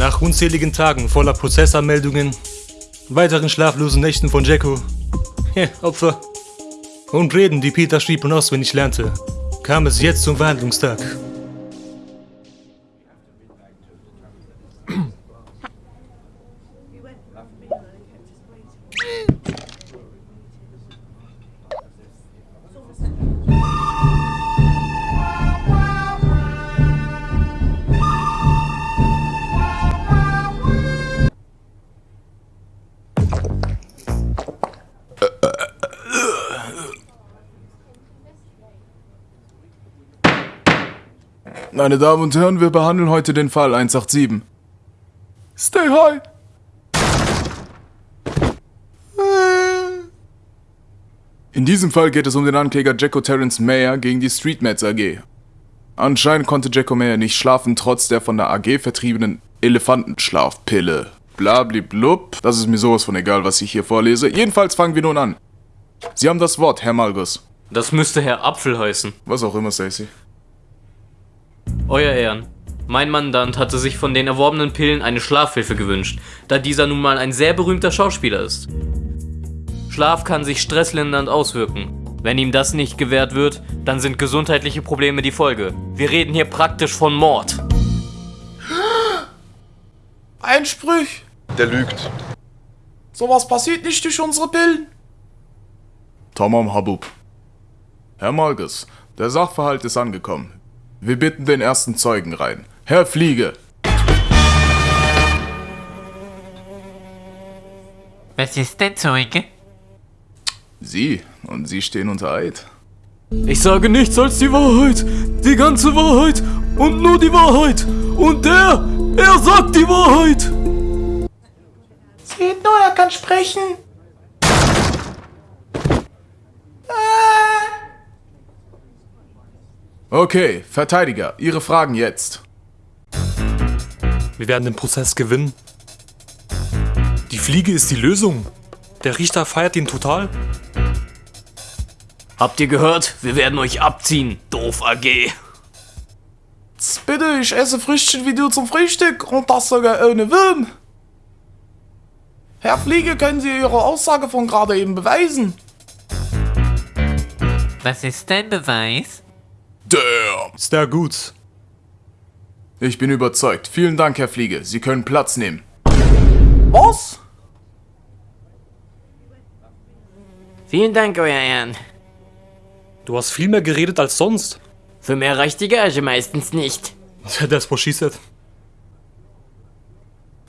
Nach unzähligen Tagen voller Prozessanmeldungen, weiteren schlaflosen Nächten von Jacko, ja, Opfer, und Reden, die Peter schrieb und auswendig lernte, kam es jetzt zum Verhandlungstag. Meine Damen und Herren, wir behandeln heute den Fall 187. Stay high! In diesem Fall geht es um den Ankläger Jacko Terrence Mayer gegen die Streetmats AG. Anscheinend konnte Jacko Mayer nicht schlafen, trotz der von der AG vertriebenen Elefantenschlafpille. Blabliblub. Das ist mir sowas von egal, was ich hier vorlese. Jedenfalls fangen wir nun an. Sie haben das Wort, Herr Malgus. Das müsste Herr Apfel heißen. Was auch immer, Stacy. Euer Ehren. Mein Mandant hatte sich von den erworbenen Pillen eine Schlafhilfe gewünscht, da dieser nun mal ein sehr berühmter Schauspieler ist. Schlaf kann sich stresslindernd auswirken. Wenn ihm das nicht gewährt wird, dann sind gesundheitliche Probleme die Folge. Wir reden hier praktisch von Mord. Einspruch. Der lügt. Sowas passiert nicht durch unsere Pillen. Tamam Habub. Herr Malgus, der Sachverhalt ist angekommen. Wir bitten den ersten Zeugen rein. Herr Fliege. Was ist denn Zeuge? Sie und Sie stehen unter Eid. Ich sage nichts als die Wahrheit, die ganze Wahrheit und nur die Wahrheit. Und der, er sagt die Wahrheit. Seht nur, er kann sprechen. Okay, Verteidiger, Ihre Fragen jetzt. Wir werden den Prozess gewinnen. Die Fliege ist die Lösung. Der Richter feiert ihn total. Habt ihr gehört? Wir werden euch abziehen, doof AG. Tz, Bitte, ich esse Früchtchen wie du zum Frühstück und das sogar ohne Wurm. Herr Fliege, können Sie Ihre Aussage von gerade eben beweisen? Was ist dein Beweis? Damn. Ist der gut? Ich bin überzeugt. Vielen Dank, Herr Fliege. Sie können Platz nehmen. Was? Vielen Dank, Euer Ehren. Du hast viel mehr geredet als sonst. Für mehr reicht die Gage meistens nicht. She said.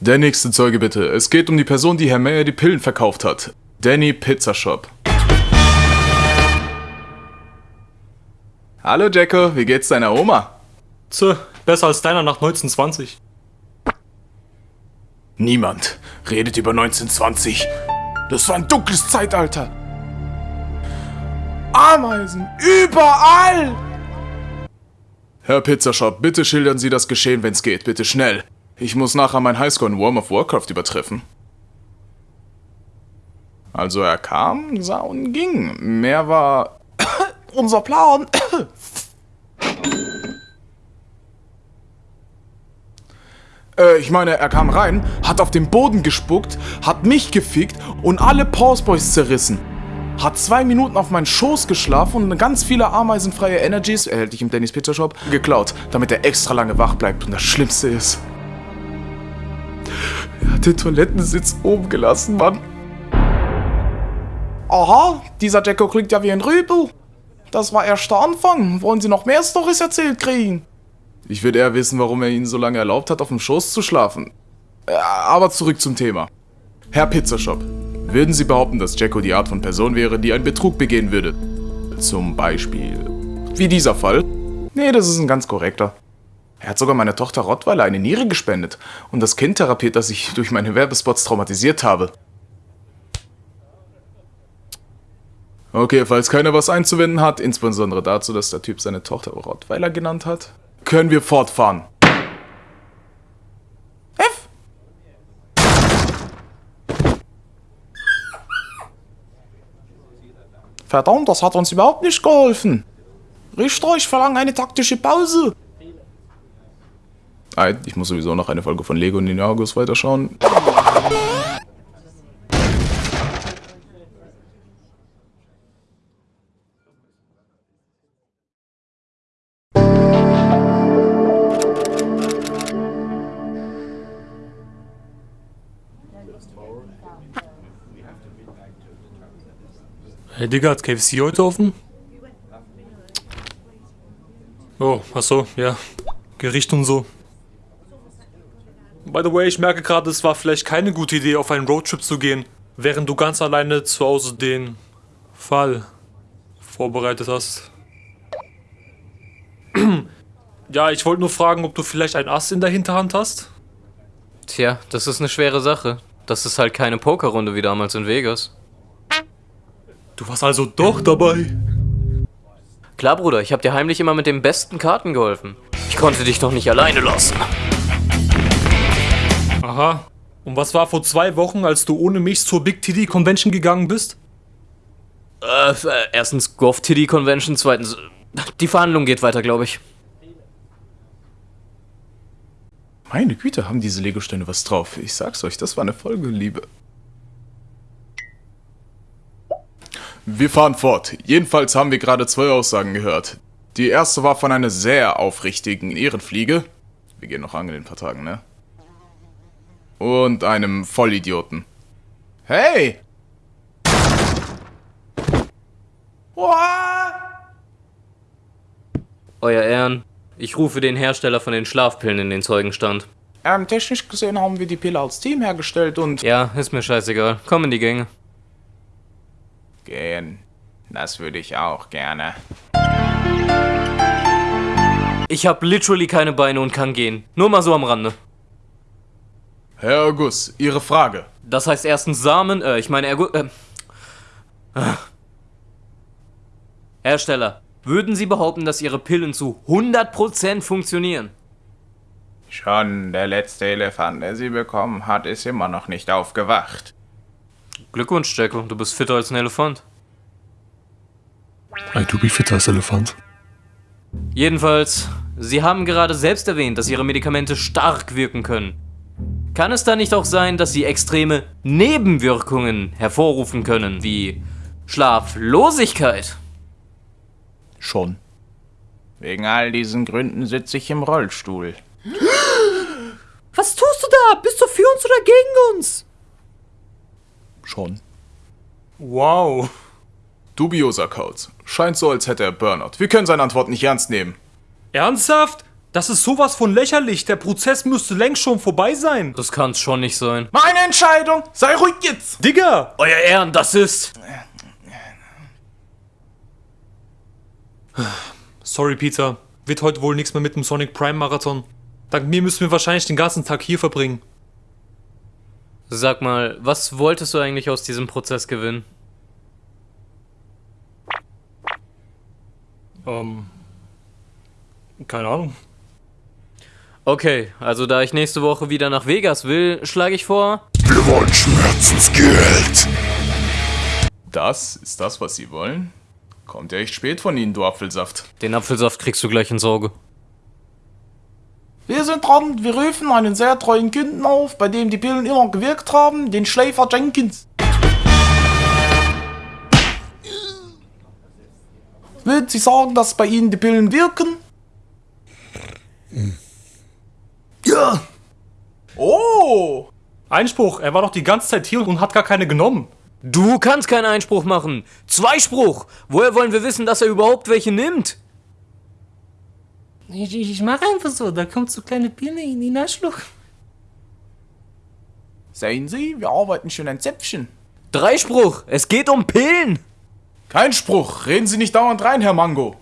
Der nächste Zeuge bitte. Es geht um die Person, die Herr Mayer die Pillen verkauft hat. Danny Pizza Shop. Hallo Jacko, wie geht's deiner Oma? Tja, besser als deiner nach 1920. Niemand redet über 1920. Das war ein dunkles Zeitalter. Ameisen, überall! Herr Pizzashop, bitte schildern Sie das Geschehen, wenn's geht. Bitte schnell. Ich muss nachher mein Highscore in Worm of Warcraft übertreffen. Also er kam, sah und ging. Mehr war Unser Plan. Äh, ich meine, er kam rein, hat auf den Boden gespuckt, hat mich gefickt und alle Pause Boys zerrissen. Hat zwei Minuten auf meinen Schoß geschlafen und ganz viele ameisenfreie Energies, erhältlich im Dennis Pizza Shop, geklaut, damit er extra lange wach bleibt. Und das Schlimmste ist, er hat den Toilettensitz oben gelassen, Mann. Aha, dieser Jacko klingt ja wie ein Rübel. Das war erst der Anfang. Wollen Sie noch mehr Storys erzählt kriegen? Ich würde eher wissen, warum er ihnen so lange erlaubt hat, auf dem Schoß zu schlafen. Äh, Aber zurück zum Thema. Herr Pizzashop, würden Sie behaupten, dass Jacko die Art von Person wäre, die einen Betrug begehen würde? Zum Beispiel. Wie dieser Fall? Nee, das ist ein ganz korrekter. Er hat sogar meiner Tochter Rottweiler eine Niere gespendet und das Kind therapiert, das ich durch meine Werbespots traumatisiert habe. Okay, falls keiner was einzuwenden hat, insbesondere dazu, dass der Typ seine Tochter Rottweiler genannt hat, können wir fortfahren. F. Verdammt, das hat uns überhaupt nicht geholfen. Richter, ich verlange eine taktische Pause. Ich muss sowieso noch eine Folge von Lego Ninjago's weiterschauen. Hey Digga, hat KFC heute offen? Oh, ach so, ja. Gericht und so. By the way, ich merke gerade, es war vielleicht keine gute Idee, auf einen Roadtrip zu gehen, während du ganz alleine zu Hause den Fall vorbereitet hast. ja, ich wollte nur fragen, ob du vielleicht ein Ass in der Hinterhand hast? Tja, das ist eine schwere Sache. Das ist halt keine Pokerrunde wie damals in Vegas. Du warst also doch dabei. Klar, Bruder, ich hab dir heimlich immer mit den besten Karten geholfen. Ich konnte dich doch nicht alleine lassen. Aha. Und was war vor zwei Wochen, als du ohne mich zur Big TD Convention gegangen bist? Äh, äh, erstens Golf TD Convention, zweitens. Die Verhandlung geht weiter, glaube ich. Meine Güte, haben diese Lego-Steine was drauf. Ich sag's euch, das war eine Folge, Liebe. Wir fahren fort. Jedenfalls haben wir gerade zwei Aussagen gehört. Die erste war von einer sehr aufrichtigen Ehrenfliege. Wir gehen noch angeln in ein paar Tagen, ne? Und einem Vollidioten. Hey! What? Euer Ehren, ich rufe den Hersteller von den Schlafpillen in den Zeugenstand. Ähm, technisch gesehen haben wir die Pille als Team hergestellt und... Ja, ist mir scheißegal. Komm in die Gänge. Gehen. Das würde ich auch gerne. Ich hab literally keine Beine und kann gehen. Nur mal so am Rande. Herr Gus, Ihre Frage. Das heißt erstens Samen, äh, ich meine Ergo... Äh, Ah. Hersteller, würden Sie behaupten, dass Ihre Pillen zu 100% funktionieren? Schon der letzte Elefant, der sie bekommen hat, ist immer noch nicht aufgewacht. Glückwunsch, Jacko, du bist fitter als ein Elefant. Ey, du bist fitter als Elefant. Jedenfalls, Sie haben gerade selbst erwähnt, dass Ihre Medikamente stark wirken können. Kann es da nicht auch sein, dass sie extreme Nebenwirkungen hervorrufen können, wie Schlaflosigkeit? Schon. Wegen all diesen Gründen sitze ich im Rollstuhl. Was tust du da? Bist du für uns oder gegen uns? Schon. Wow. Dubioser Codes. Scheint so, als hätte er Burnout. Wir können seine Antwort nicht ernst nehmen. Ernsthaft? Das ist sowas von lächerlich. Der Prozess müsste längst schon vorbei sein. Das kann's schon nicht sein. Meine Entscheidung! Sei ruhig jetzt! Digga! Euer Ehren, das ist... Sorry, Peter. Wird heute wohl nichts mehr mit dem Sonic Prime Marathon. Dank mir müssen wir wahrscheinlich den ganzen Tag hier verbringen. Sag mal, was wolltest du eigentlich aus diesem Prozess gewinnen? Ähm. Keine Ahnung. Okay, also da ich nächste Woche wieder nach Vegas will, schlage ich vor... Wir wollen Schmerzensgeld. Das ist das, was Sie wollen? Kommt ja echt spät von Ihnen, du Apfelsaft. Den Apfelsaft kriegst du gleich ins Auge. Wir sind dran, wir rufen einen sehr treuen Kunden auf, bei dem die Pillen immer gewirkt haben, den Schläfer Jenkins. Würden Sie sagen, dass bei Ihnen die Pillen wirken? Ja! Oh! Einspruch, er war doch die ganze Zeit hier und hat gar keine genommen. Du kannst keinen Einspruch machen. Zweispruch. Woher wollen wir wissen, dass er überhaupt welche nimmt? Ich, ich, ich mach einfach so, da kommt so kleine Birne in den Arschloch. Sehen Sie, wir arbeiten schon ein Zäpfchen. Dreispruch. Es geht um Pillen. Kein Spruch, reden Sie nicht dauernd rein, Herr Mango.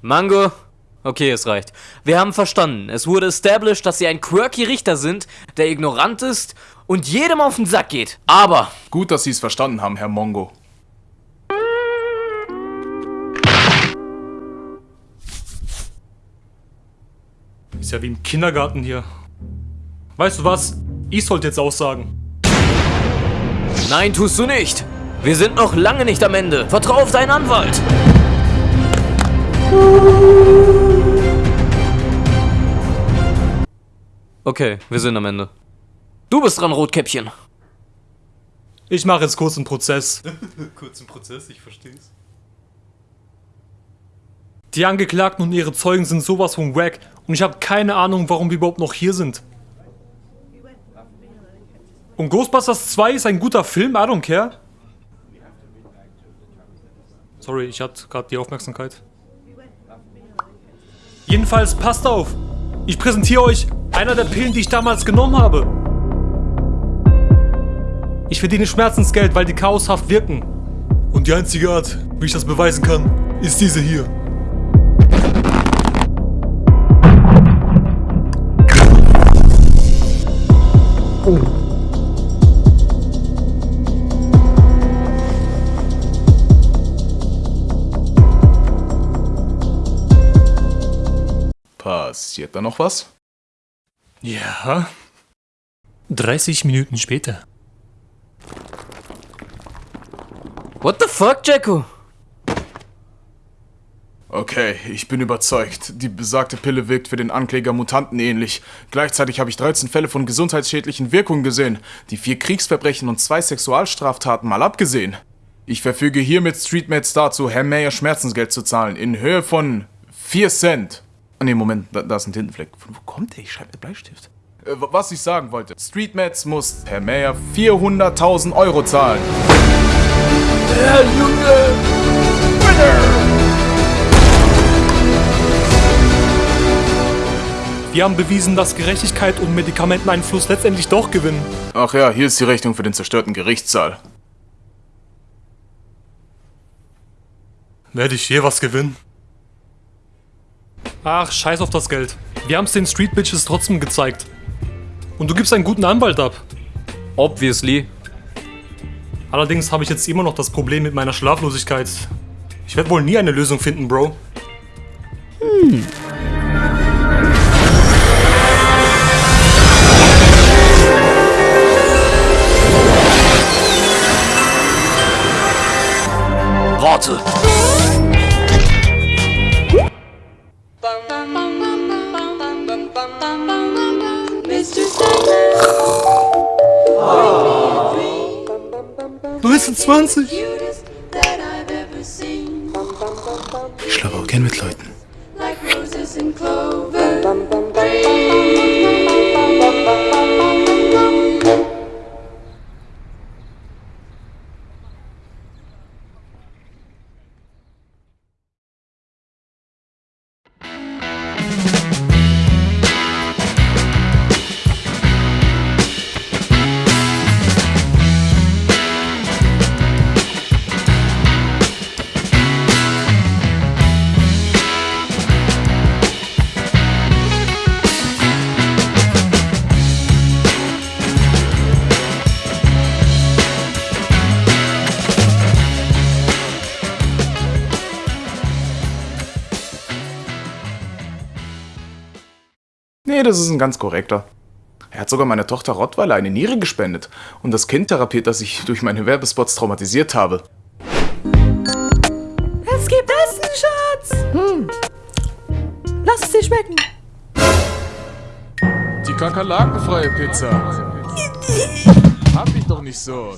Mango. Okay, es reicht. Wir haben verstanden. Es wurde established, dass sie ein quirky Richter sind, der ignorant ist und jedem auf den Sack geht. Aber Gut, dass Sie es verstanden haben, Herr Mongo. Ist ja wie im Kindergarten hier. Weißt du was? Ich sollte jetzt aussagen. nein, tust du nicht. Wir sind noch lange nicht am Ende. Vertrau auf deinen Anwalt. Okay, wir sind am Ende. Du bist dran, Rotkäppchen. Ich mache jetzt kurz einen Prozess. Kurzen Prozess, ich versteh's. Die Angeklagten und ihre Zeugen sind sowas von wack und ich habe keine Ahnung, warum wir überhaupt noch hier sind. Und Ghostbusters 2 ist ein guter Film, I don't care. Sorry, ich hatte gerade die Aufmerksamkeit. Jedenfalls, passt auf. Ich präsentiere euch einer der Pillen, die ich damals genommen habe. Ich verdiene Schmerzensgeld, weil die chaoshaft wirken. Und die einzige Art, wie ich das beweisen kann, ist diese hier. Passiert da noch was? Ja. 30 Minuten später. What the fuck, Jacko? Okay, ich bin überzeugt. Die besagte Pille wirkt für den Ankläger Mutanten ähnlich. Gleichzeitig habe ich 13 Fälle von gesundheitsschädlichen Wirkungen gesehen, die vier Kriegsverbrechen und zwei Sexualstraftaten mal abgesehen. Ich verfüge hiermit Streetmates dazu, Herr Mayer Schmerzensgeld zu zahlen, in Höhe von 4 Cent. Ah, nee, Moment, da, da ist ein Tintenfleck. Von wo kommt der? Ich schreibe mit Bleistift. Äh, was ich sagen wollte. Streetmats muss Herr Mayer 400.000 Euro zahlen. Wir haben bewiesen, dass Gerechtigkeit und Medikamenteneinfluss letztendlich doch gewinnen. Ach ja, hier ist die Rechnung für den zerstörten Gerichtssaal. Werde ich hier was gewinnen? Ach, scheiß auf das Geld. Wir haben es den Street Bitches trotzdem gezeigt. Und du gibst einen guten Anwalt ab. Obviously. Allerdings habe ich jetzt immer noch das Problem mit meiner Schlaflosigkeit. Ich werde wohl nie eine Lösung finden, Bro. Warte. 1920! Cutest that I've ever seen. Ich schlafe auch gern mit Leuten. Nee, das ist ein ganz korrekter. Er hat sogar meiner Tochter Rottweiler eine Niere gespendet und das Kind therapiert, das ich durch meine Werbespots traumatisiert habe. Es gibt Essen, Schatz. Hm. Lass es dir schmecken. Die kakerlakenfreie Pizza. Hab ich doch nicht so.